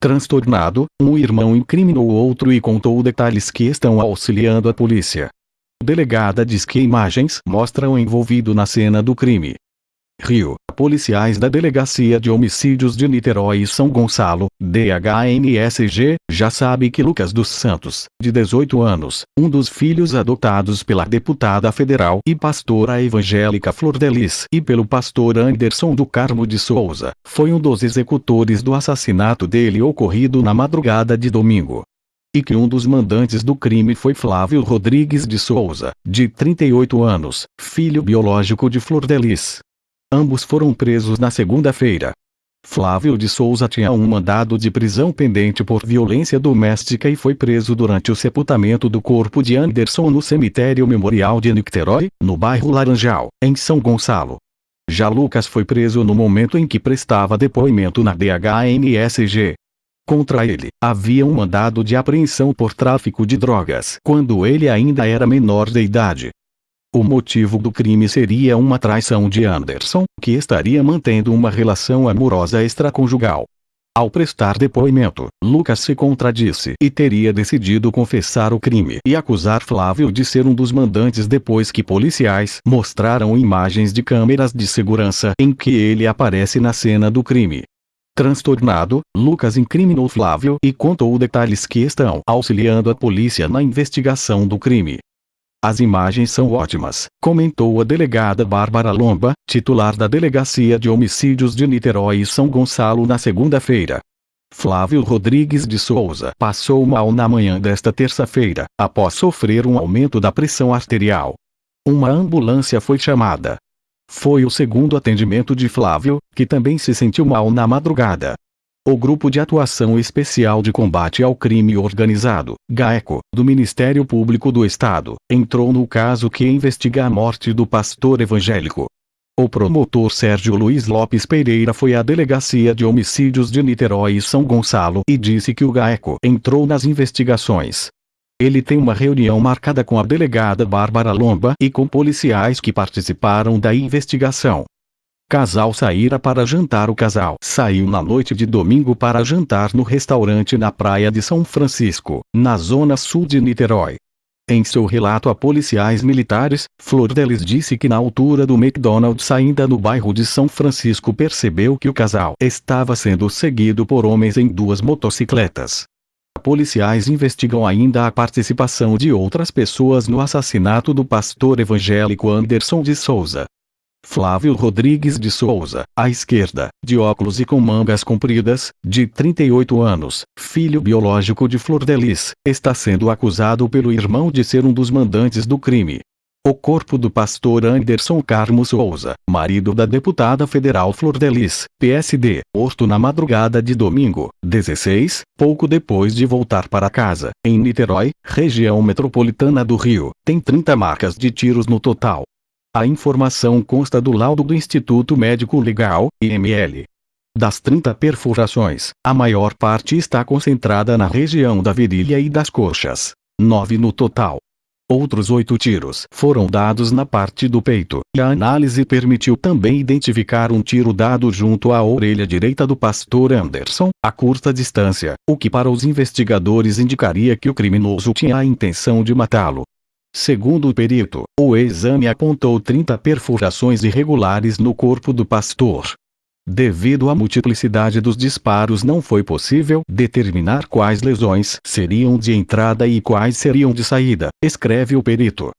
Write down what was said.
Transtornado, um irmão incriminou o outro e contou detalhes que estão auxiliando a polícia. Delegada diz que imagens mostram envolvido na cena do crime. Rio. Policiais da Delegacia de Homicídios de Niterói e São Gonçalo, DHNSG, já sabe que Lucas dos Santos, de 18 anos, um dos filhos adotados pela deputada federal e pastora evangélica Flor Delis e pelo pastor Anderson do Carmo de Souza, foi um dos executores do assassinato dele ocorrido na madrugada de domingo e que um dos mandantes do crime foi Flávio Rodrigues de Souza, de 38 anos, filho biológico de Flor Delis. Ambos foram presos na segunda-feira. Flávio de Souza tinha um mandado de prisão pendente por violência doméstica e foi preso durante o sepultamento do corpo de Anderson no cemitério memorial de Nicterói, no bairro Laranjal, em São Gonçalo. Já Lucas foi preso no momento em que prestava depoimento na DHNSG. Contra ele, havia um mandado de apreensão por tráfico de drogas quando ele ainda era menor de idade. O motivo do crime seria uma traição de Anderson, que estaria mantendo uma relação amorosa extraconjugal. Ao prestar depoimento, Lucas se contradisse e teria decidido confessar o crime e acusar Flávio de ser um dos mandantes depois que policiais mostraram imagens de câmeras de segurança em que ele aparece na cena do crime. Transtornado, Lucas incriminou Flávio e contou detalhes que estão auxiliando a polícia na investigação do crime. As imagens são ótimas, comentou a delegada Bárbara Lomba, titular da Delegacia de Homicídios de Niterói e São Gonçalo na segunda-feira. Flávio Rodrigues de Souza passou mal na manhã desta terça-feira, após sofrer um aumento da pressão arterial. Uma ambulância foi chamada. Foi o segundo atendimento de Flávio, que também se sentiu mal na madrugada. O Grupo de Atuação Especial de Combate ao Crime Organizado, GAECO, do Ministério Público do Estado, entrou no caso que investiga a morte do pastor evangélico. O promotor Sérgio Luiz Lopes Pereira foi à Delegacia de Homicídios de Niterói e São Gonçalo e disse que o GAECO entrou nas investigações. Ele tem uma reunião marcada com a delegada Bárbara Lomba e com policiais que participaram da investigação. Casal saíra para jantar O casal saiu na noite de domingo para jantar no restaurante na praia de São Francisco, na zona sul de Niterói. Em seu relato a policiais militares, Flor Delis disse que na altura do McDonald's ainda no bairro de São Francisco percebeu que o casal estava sendo seguido por homens em duas motocicletas. Policiais investigam ainda a participação de outras pessoas no assassinato do pastor evangélico Anderson de Souza, Flávio Rodrigues de Souza, à esquerda, de óculos e com mangas compridas, de 38 anos, filho biológico de Flor Delis, está sendo acusado pelo irmão de ser um dos mandantes do crime. O corpo do pastor Anderson Carmo Souza, marido da deputada federal Flor Delis, PSD, posto na madrugada de domingo, 16, pouco depois de voltar para casa, em Niterói, região metropolitana do Rio, tem 30 marcas de tiros no total. A informação consta do laudo do Instituto Médico Legal, IML. Das 30 perfurações, a maior parte está concentrada na região da virilha e das coxas. 9 no total. Outros oito tiros foram dados na parte do peito, e a análise permitiu também identificar um tiro dado junto à orelha direita do pastor Anderson, a curta distância, o que para os investigadores indicaria que o criminoso tinha a intenção de matá-lo. Segundo o perito, o exame apontou 30 perfurações irregulares no corpo do pastor. Devido à multiplicidade dos disparos não foi possível determinar quais lesões seriam de entrada e quais seriam de saída, escreve o perito.